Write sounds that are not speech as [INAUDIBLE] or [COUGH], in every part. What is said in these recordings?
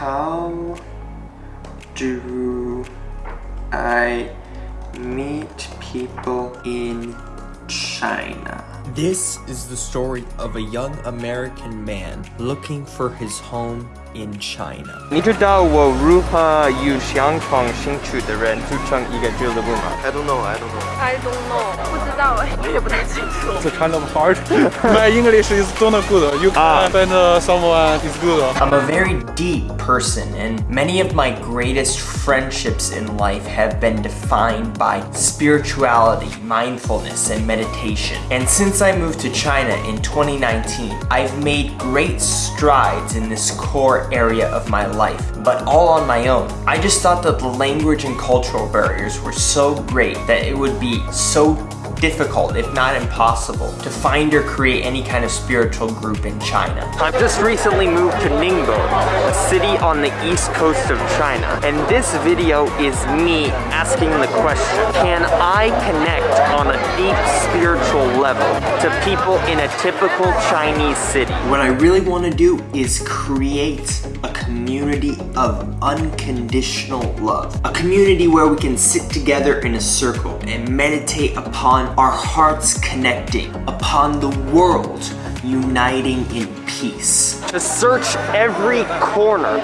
How do I meet people in China? This is the story of a young American man looking for his home in China. I don't know, I don't know. I don't know，不知道哎，我也不太清楚。It's [LAUGHS] kind of hard. [LAUGHS] My English is not good. You can ah. find uh, someone is good. I'm a very deep person, and many of my greatest friendships in life have been defined by spirituality, mindfulness, and meditation. And since I moved to China in 2019, I've made great strides in this core area of my life, but all on my own. I just thought that the language and cultural barriers were so great that it would be so difficult, if not impossible, to find or create any kind of spiritual group in China. I've just recently moved to Ningbo, a city on the east coast of China. And this video is me asking the question, can I connect on a deep spiritual level to people in a typical Chinese city? What I really want to do is create a community of unconditional love. A community where we can sit together in a circle and meditate upon our hearts connecting, upon the world uniting in peace. To search every corner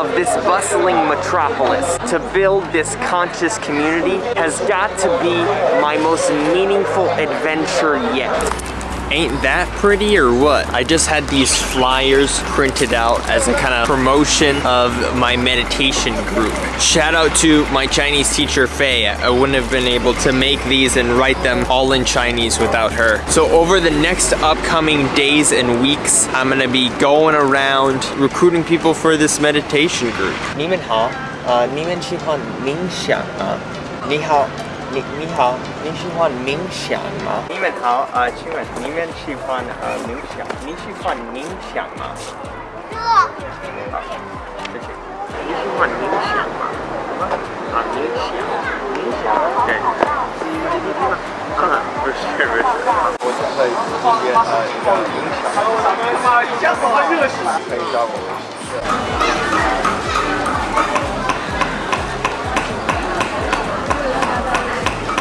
of this bustling metropolis to build this conscious community has got to be my most meaningful adventure yet. Ain't that pretty or what? I just had these flyers printed out as a kind of promotion of my meditation group. Shout out to my Chinese teacher Faye. I wouldn't have been able to make these and write them all in Chinese without her. So over the next upcoming days and weeks, I'm gonna be going around recruiting people for this meditation group. 你们好，呃，你们喜欢冥想吗？你好。 你你好，你喜欢冥想吗？你们好，呃，请问你们喜欢呃冥想？你喜欢冥想吗？好，谢谢。你喜欢冥想吗？啊，冥想，冥想，对。不是不是，我是在这边呃一个冥想，可以让我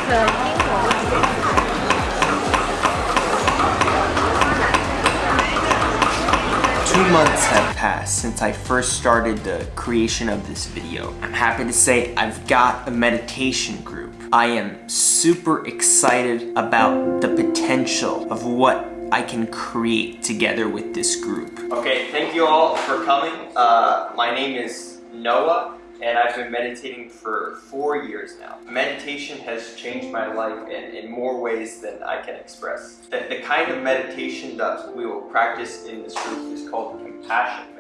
Two months have passed since I first started the creation of this video. I'm happy to say I've got a meditation group. I am super excited about the potential of what I can create together with this group. Okay, thank you all for coming. Uh, my name is Noah and I've been meditating for four years now. Meditation has changed my life in, in more ways than I can express. The, the kind of meditation that we will practice in this group is called compassion.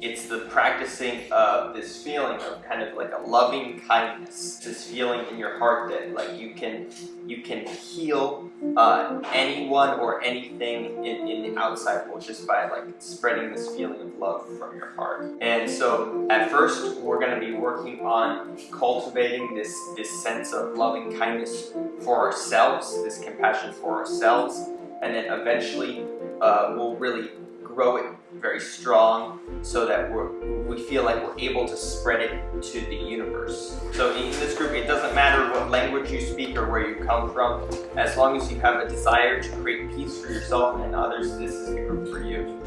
It's the practicing of this feeling of kind of like a loving kindness. This feeling in your heart that like you can you can heal uh, anyone or anything in, in the outside world just by like spreading this feeling of love from your heart. And so at first we're going to be working on cultivating this this sense of loving kindness for ourselves, this compassion for ourselves, and then eventually uh, we'll really grow it very strong so that we feel like we're able to spread it to the universe. So in this group, it doesn't matter what language you speak or where you come from, as long as you have a desire to create peace for yourself and others, this is the group for you.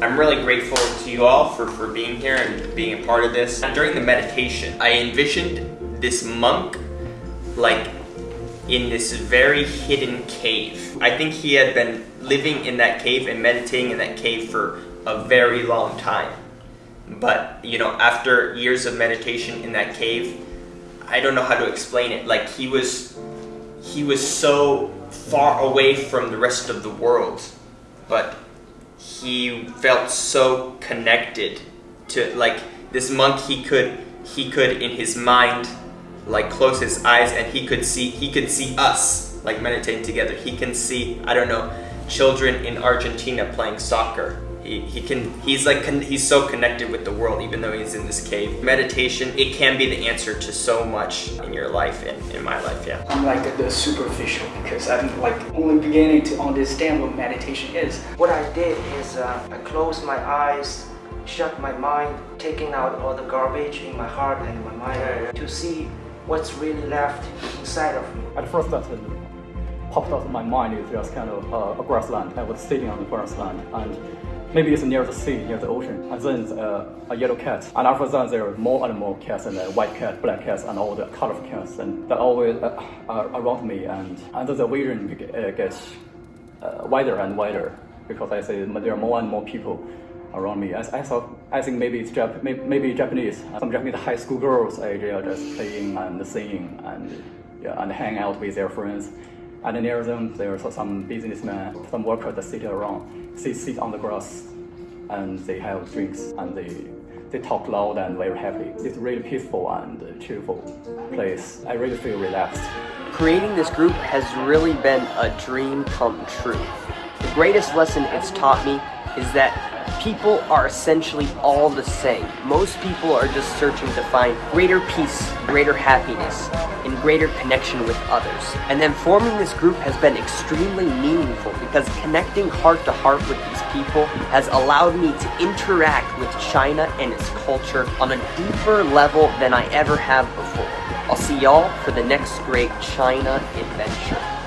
I'm really grateful to you all for, for being here and being a part of this. During the meditation, I envisioned this monk like in this very hidden cave. I think he had been living in that cave and meditating in that cave for a very long time. But, you know, after years of meditation in that cave, I don't know how to explain it. Like he was he was so far away from the rest of the world, but he felt so connected to like this monk he could he could in his mind like close his eyes and he could see he could see us like meditating together. He can see i don't know children in argentina playing soccer He, he can he's like he's so connected with the world even though he's in this cave. Meditation it can be the answer to so much in your life and in my life. Yeah. I'm like the superficial because I'm like only beginning to understand what meditation is. What I did is uh, I closed my eyes, shut my mind, taking out all the garbage in my heart and my mind to see what's really left inside of me. At first, that popped of my mind is just kind of uh, a grassland. I was sitting on the grassland, and maybe it's near the sea, near the ocean. And then uh, a yellow cat, and after that there are more and more cats, and uh, white cat, black cats, and all the colorful cats, and they're always uh, are around me, and and the vision uh, gets uh, wider and wider because I say there are more and more people around me. I, I thought, I think maybe it's Jap- maybe, maybe Japanese. Some Japanese high school girls, uh, they are just playing and singing and yeah, and hang out with their friends. And near them, there are some businessmen, some workers that sit around, sit, sit on the grass, and they have drinks and they they talk loud and very happy. It's really peaceful and cheerful place. I really feel relaxed. Creating this group has really been a dream come true. The greatest lesson it's taught me is that people are essentially all the same. Most people are just searching to find greater peace, greater happiness, and greater connection with others. And then forming this group has been extremely meaningful because connecting heart to heart with these people has allowed me to interact with China and its culture on a deeper level than I ever have before. I'll see y'all for the next great China adventure.